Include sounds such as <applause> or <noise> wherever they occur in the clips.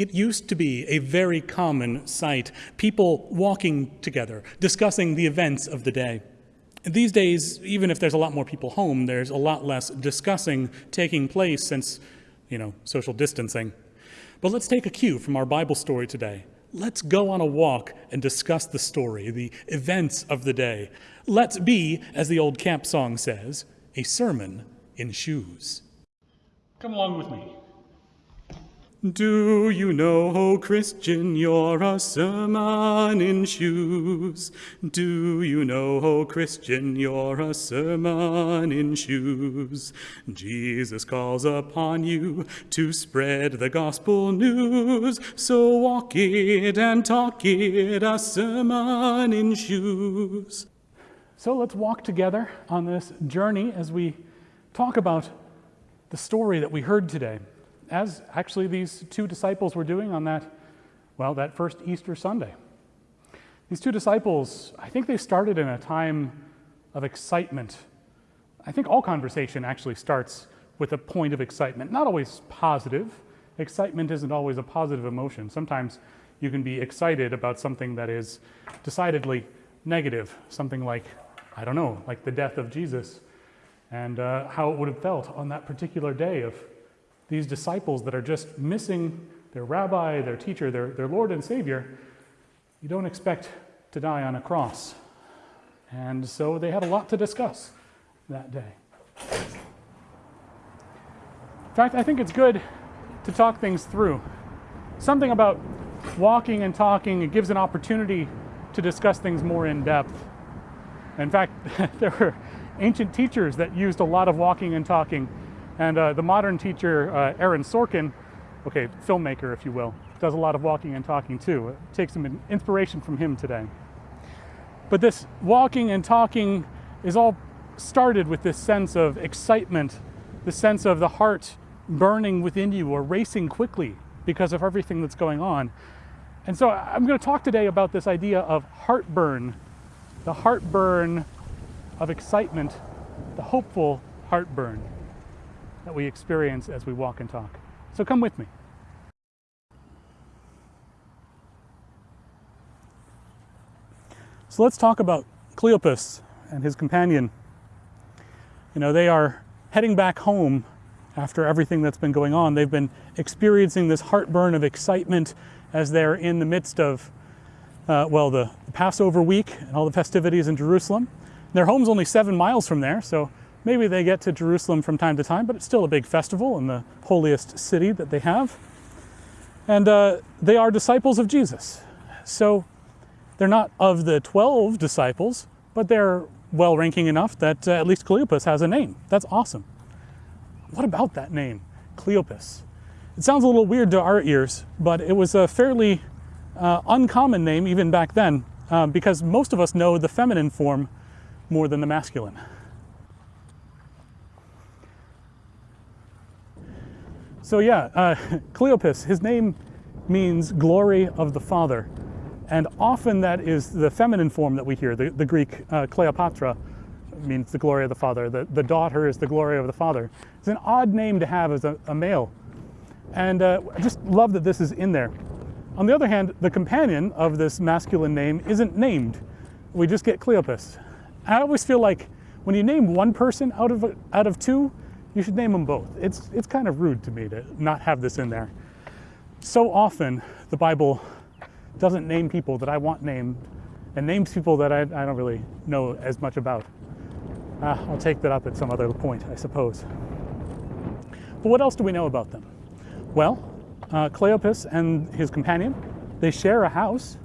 It used to be a very common sight, people walking together, discussing the events of the day. These days, even if there's a lot more people home, there's a lot less discussing taking place since, you know, social distancing. But let's take a cue from our Bible story today. Let's go on a walk and discuss the story, the events of the day. Let's be, as the old camp song says, a sermon in shoes. Come along with me. Do you know, oh Christian, you're a sermon in shoes? Do you know, oh Christian, you're a sermon in shoes? Jesus calls upon you to spread the gospel news. So walk it and talk it, a sermon in shoes. So let's walk together on this journey as we talk about the story that we heard today as actually these two disciples were doing on that, well, that first Easter Sunday. These two disciples, I think they started in a time of excitement. I think all conversation actually starts with a point of excitement, not always positive. Excitement isn't always a positive emotion. Sometimes you can be excited about something that is decidedly negative, something like, I don't know, like the death of Jesus and uh, how it would have felt on that particular day of these disciples that are just missing their rabbi, their teacher, their, their Lord and Savior, you don't expect to die on a cross. And so they had a lot to discuss that day. In fact, I think it's good to talk things through. Something about walking and talking, it gives an opportunity to discuss things more in depth. In fact, <laughs> there were ancient teachers that used a lot of walking and talking and uh, the modern teacher, uh, Aaron Sorkin, okay, filmmaker, if you will, does a lot of walking and talking too. Takes some inspiration from him today. But this walking and talking is all started with this sense of excitement, the sense of the heart burning within you or racing quickly because of everything that's going on. And so I'm going to talk today about this idea of heartburn, the heartburn of excitement, the hopeful heartburn that we experience as we walk and talk. So come with me. So let's talk about Cleopas and his companion. You know, they are heading back home after everything that's been going on. They've been experiencing this heartburn of excitement as they're in the midst of, uh, well, the Passover week and all the festivities in Jerusalem. Their home's only seven miles from there, so Maybe they get to Jerusalem from time to time, but it's still a big festival in the holiest city that they have. And uh, they are disciples of Jesus. So they're not of the 12 disciples, but they're well ranking enough that uh, at least Cleopas has a name. That's awesome. What about that name, Cleopas? It sounds a little weird to our ears, but it was a fairly uh, uncommon name even back then uh, because most of us know the feminine form more than the masculine. So yeah, uh, <laughs> Cleopas, his name means glory of the Father. And often that is the feminine form that we hear. The, the Greek uh, Cleopatra means the glory of the Father. The, the daughter is the glory of the Father. It's an odd name to have as a, a male. And uh, I just love that this is in there. On the other hand, the companion of this masculine name isn't named. We just get Cleopas. I always feel like when you name one person out of, out of two, you should name them both. It's, it's kind of rude to me to not have this in there. So often, the Bible doesn't name people that I want named and names people that I, I don't really know as much about. Uh, I'll take that up at some other point, I suppose. But what else do we know about them? Well, uh, Cleopas and his companion, they share a house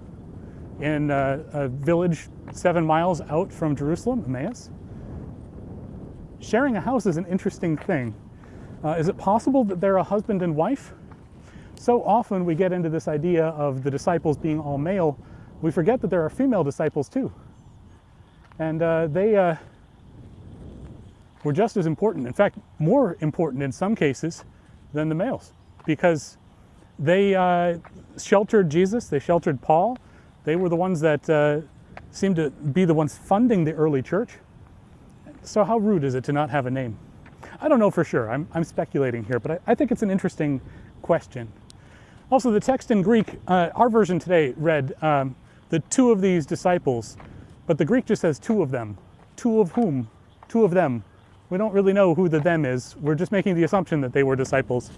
in uh, a village seven miles out from Jerusalem, Emmaus sharing a house is an interesting thing. Uh, is it possible that they're a husband and wife? So often we get into this idea of the disciples being all male, we forget that there are female disciples too. And uh, they uh, were just as important, in fact, more important in some cases than the males, because they uh, sheltered Jesus, they sheltered Paul, they were the ones that uh, seemed to be the ones funding the early church. So how rude is it to not have a name? I don't know for sure. I'm, I'm speculating here, but I, I think it's an interesting question. Also, the text in Greek, uh, our version today read um, the two of these disciples, but the Greek just says two of them. Two of whom? Two of them. We don't really know who the them is. We're just making the assumption that they were disciples.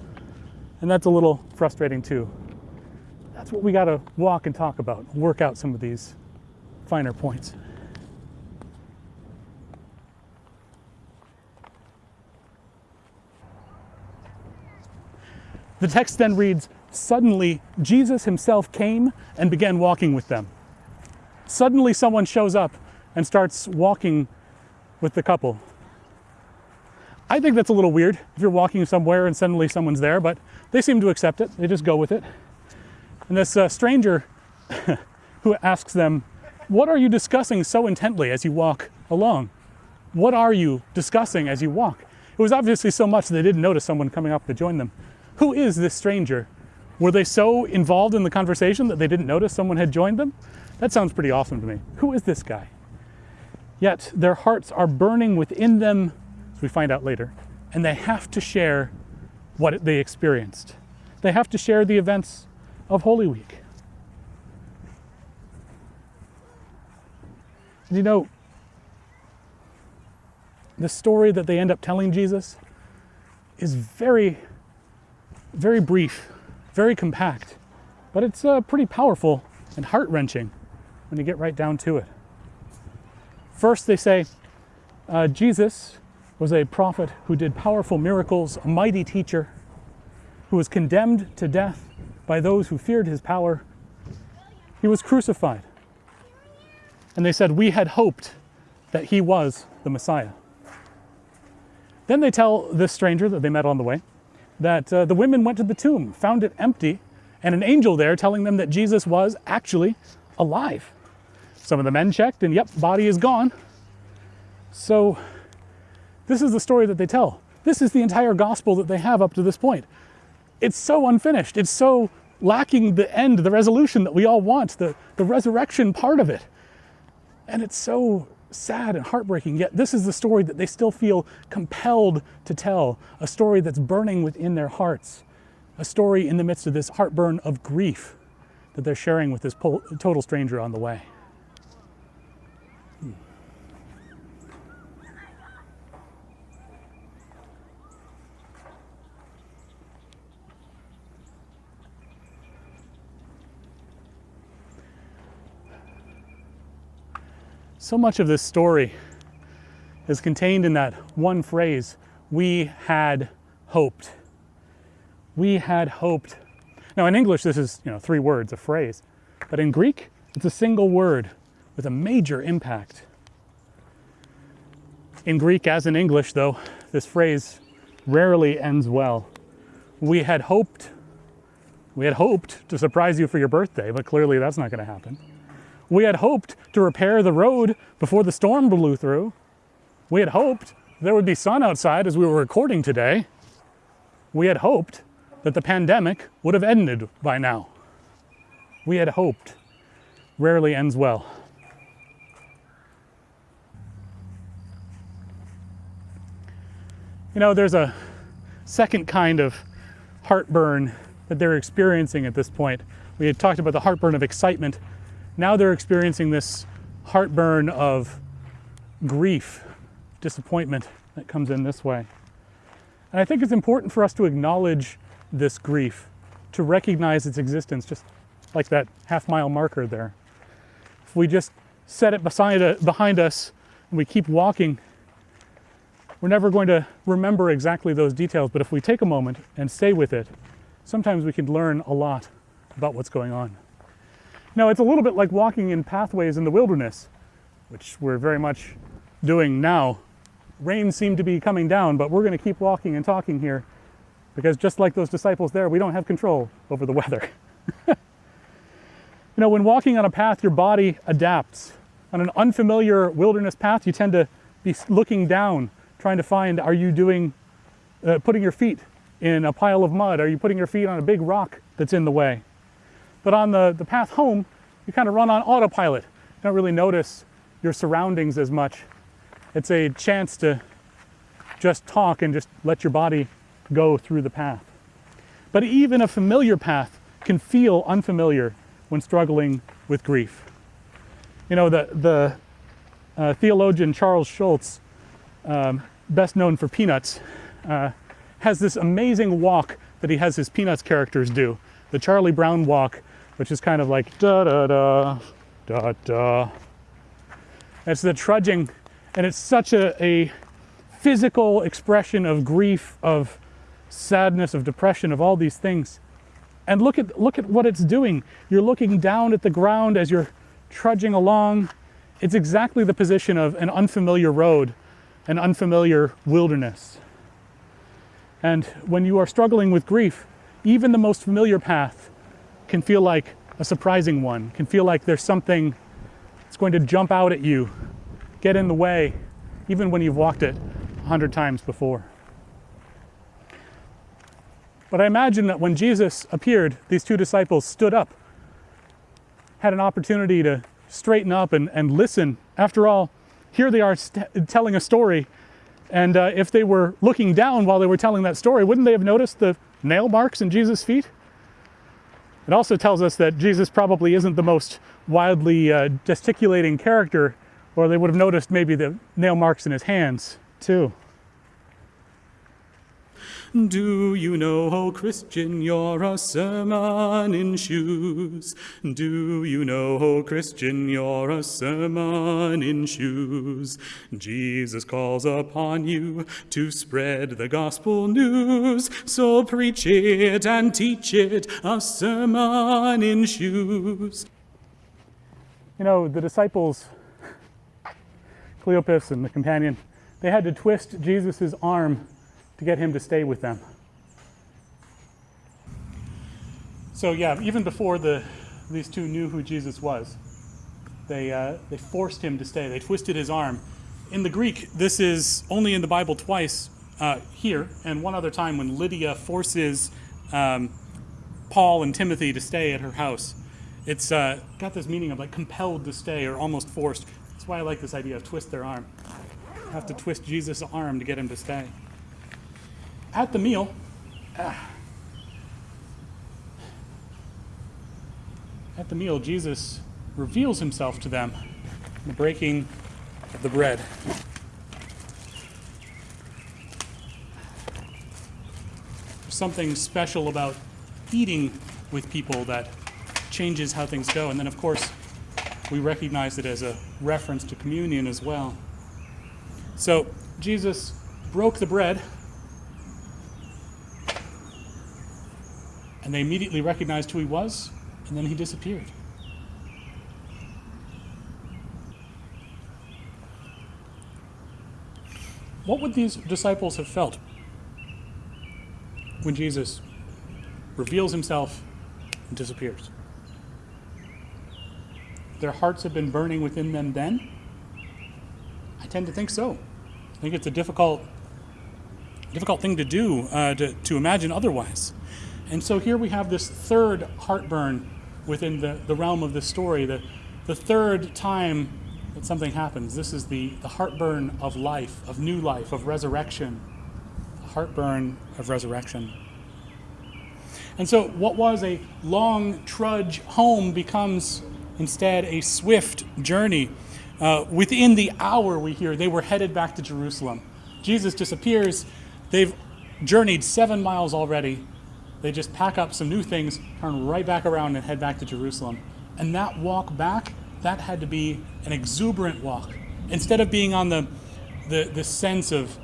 And that's a little frustrating too. That's what we got to walk and talk about, work out some of these finer points. The text then reads Suddenly, Jesus himself came and began walking with them. Suddenly, someone shows up and starts walking with the couple. I think that's a little weird if you're walking somewhere and suddenly someone's there, but they seem to accept it. They just go with it. And this uh, stranger <laughs> who asks them, What are you discussing so intently as you walk along? What are you discussing as you walk? It was obviously so much they didn't notice someone coming up to join them. Who is this stranger? Were they so involved in the conversation that they didn't notice someone had joined them? That sounds pretty awesome to me. Who is this guy? Yet their hearts are burning within them, as we find out later, and they have to share what they experienced. They have to share the events of Holy Week. And you know, the story that they end up telling Jesus is very very brief, very compact, but it's uh, pretty powerful and heart wrenching when you get right down to it. First, they say uh, Jesus was a prophet who did powerful miracles, a mighty teacher who was condemned to death by those who feared his power. He was crucified. And they said, We had hoped that he was the Messiah. Then they tell this stranger that they met on the way that uh, the women went to the tomb, found it empty, and an angel there telling them that Jesus was actually alive. Some of the men checked, and yep, body is gone. So, this is the story that they tell. This is the entire gospel that they have up to this point. It's so unfinished. It's so lacking the end, the resolution that we all want, the, the resurrection part of it. And it's so sad and heartbreaking, yet this is the story that they still feel compelled to tell, a story that's burning within their hearts, a story in the midst of this heartburn of grief that they're sharing with this total stranger on the way. So much of this story is contained in that one phrase we had hoped. We had hoped. Now, in English, this is you know, three words, a phrase, but in Greek, it's a single word with a major impact. In Greek, as in English, though, this phrase rarely ends well. We had hoped, we had hoped to surprise you for your birthday, but clearly that's not going to happen. We had hoped to repair the road before the storm blew through. We had hoped there would be sun outside as we were recording today. We had hoped that the pandemic would have ended by now. We had hoped. Rarely ends well. You know, there's a second kind of heartburn that they're experiencing at this point. We had talked about the heartburn of excitement now they're experiencing this heartburn of grief, disappointment that comes in this way. And I think it's important for us to acknowledge this grief, to recognize its existence, just like that half mile marker there. If we just set it beside, uh, behind us and we keep walking, we're never going to remember exactly those details, but if we take a moment and stay with it, sometimes we can learn a lot about what's going on. Now, it's a little bit like walking in pathways in the wilderness, which we're very much doing now. Rain seemed to be coming down, but we're going to keep walking and talking here because just like those disciples there, we don't have control over the weather. <laughs> you know, when walking on a path, your body adapts. On an unfamiliar wilderness path, you tend to be looking down, trying to find are you doing, uh, putting your feet in a pile of mud? Are you putting your feet on a big rock that's in the way? But on the, the path home, you kind of run on autopilot. You don't really notice your surroundings as much. It's a chance to just talk and just let your body go through the path. But even a familiar path can feel unfamiliar when struggling with grief. You know, the, the uh, theologian Charles Schulz, um, best known for Peanuts, uh, has this amazing walk that he has his Peanuts characters do. The Charlie Brown walk, which is kind of like da da da, da da. It's the trudging, and it's such a, a physical expression of grief, of sadness, of depression, of all these things. And look at, look at what it's doing. You're looking down at the ground as you're trudging along. It's exactly the position of an unfamiliar road, an unfamiliar wilderness. And when you are struggling with grief, even the most familiar path can feel like a surprising one, can feel like there's something that's going to jump out at you, get in the way, even when you've walked it a hundred times before. But I imagine that when Jesus appeared, these two disciples stood up, had an opportunity to straighten up and, and listen. After all, here they are telling a story. And uh, if they were looking down while they were telling that story, wouldn't they have noticed the nail marks in Jesus' feet? It also tells us that Jesus probably isn't the most wildly uh, gesticulating character, or they would have noticed maybe the nail marks in his hands, too. Do you know, oh Christian, you're a sermon in shoes? Do you know, oh Christian, you're a sermon in shoes? Jesus calls upon you to spread the gospel news, so preach it and teach it, a sermon in shoes. You know, the disciples, Cleopas and the companion, they had to twist Jesus' arm to get him to stay with them. So yeah, even before the these two knew who Jesus was, they uh, they forced him to stay. They twisted his arm. In the Greek, this is only in the Bible twice uh, here, and one other time when Lydia forces um, Paul and Timothy to stay at her house. It's uh, got this meaning of like compelled to stay or almost forced. That's why I like this idea of twist their arm. have to twist Jesus' arm to get him to stay at the meal, ah. at the meal, Jesus reveals himself to them in the breaking of the bread. There's something special about eating with people that changes how things go. And then, of course, we recognize it as a reference to communion as well. So, Jesus broke the bread And they immediately recognized who he was, and then he disappeared. What would these disciples have felt when Jesus reveals himself and disappears? Their hearts have been burning within them then? I tend to think so. I think it's a difficult, difficult thing to do, uh, to, to imagine otherwise. And so here we have this third heartburn within the, the realm of this story, the, the third time that something happens. This is the, the heartburn of life, of new life, of resurrection. The heartburn of resurrection. And so, what was a long trudge home becomes instead a swift journey. Uh, within the hour, we hear they were headed back to Jerusalem. Jesus disappears. They've journeyed seven miles already they just pack up some new things, turn right back around, and head back to Jerusalem. And that walk back, that had to be an exuberant walk. Instead of being on the, the, the sense of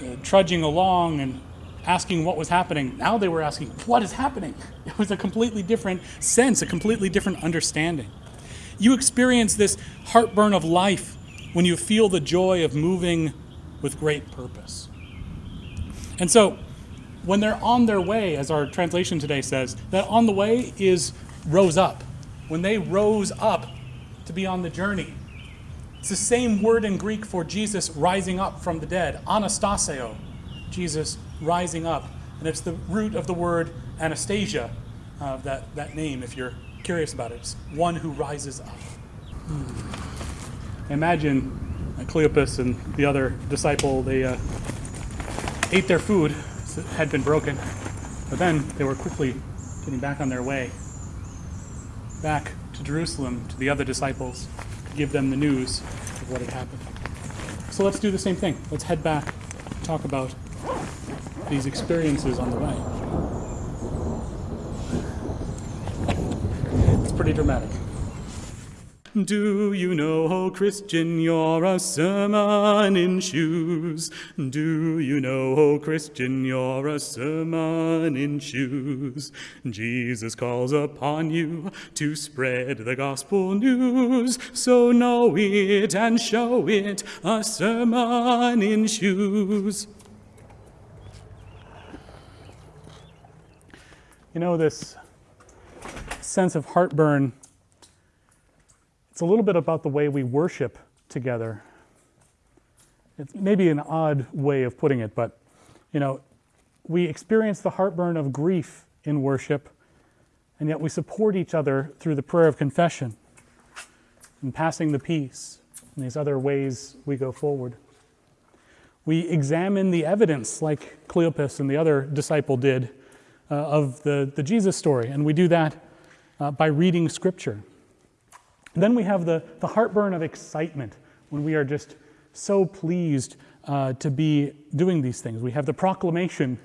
uh, trudging along and asking what was happening, now they were asking, what is happening? <laughs> It was a completely different sense, a completely different understanding. You experience this heartburn of life when you feel the joy of moving with great purpose. And so, when they're on their way, as our translation today says, that on the way is rose up. When they rose up to be on the journey. It's the same word in Greek for Jesus rising up from the dead, anastasio, Jesus rising up. And it's the root of the word Anastasia, uh, that, that name, if you're curious about it. It's one who rises up. Hmm. Imagine Cleopas and the other disciple, they uh, ate their food had been broken. But then they were quickly getting back on their way, back to Jerusalem to the other disciples to give them the news of what had happened. So let's do the same thing. Let's head back, talk about these experiences on the way. It's pretty dramatic. Do you know, oh Christian, you're a sermon in shoes? Do you know, oh Christian, you're a sermon in shoes? Jesus calls upon you to spread the gospel news, so know it and show it, a sermon in shoes. You know, this sense of heartburn it's a little bit about the way we worship together. It's maybe an odd way of putting it, but you know, we experience the heartburn of grief in worship, and yet we support each other through the prayer of confession and passing the peace and these other ways we go forward. We examine the evidence like Cleopas and the other disciple did uh, of the, the Jesus story, and we do that uh, by reading scripture. Then we have the, the heartburn of excitement when we are just so pleased uh, to be doing these things. We have the proclamation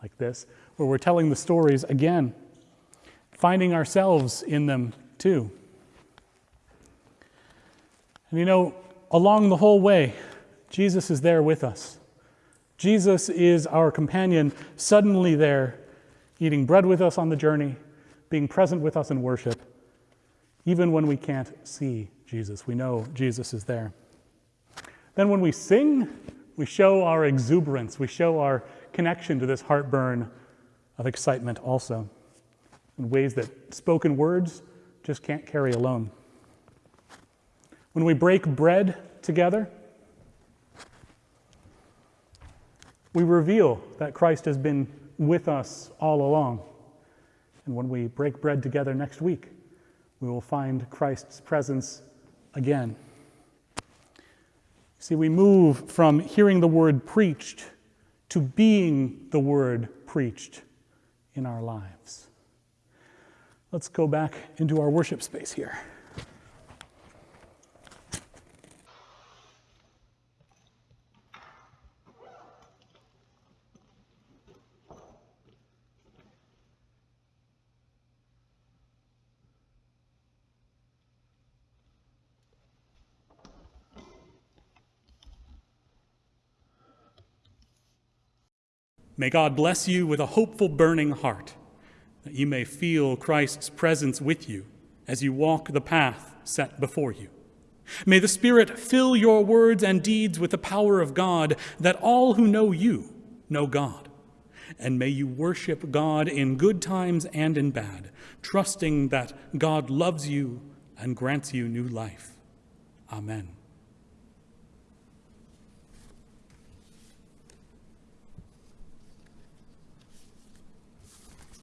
like this, where we're telling the stories again, finding ourselves in them too. And you know, along the whole way, Jesus is there with us. Jesus is our companion, suddenly there, eating bread with us on the journey, being present with us in worship. Even when we can't see Jesus, we know Jesus is there. Then when we sing, we show our exuberance, we show our connection to this heartburn of excitement also, in ways that spoken words just can't carry alone. When we break bread together, we reveal that Christ has been with us all along. And when we break bread together next week, we will find Christ's presence again. See, we move from hearing the word preached to being the word preached in our lives. Let's go back into our worship space here. May God bless you with a hopeful, burning heart, that you may feel Christ's presence with you as you walk the path set before you. May the Spirit fill your words and deeds with the power of God, that all who know you know God. And may you worship God in good times and in bad, trusting that God loves you and grants you new life. Amen.